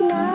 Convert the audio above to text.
きます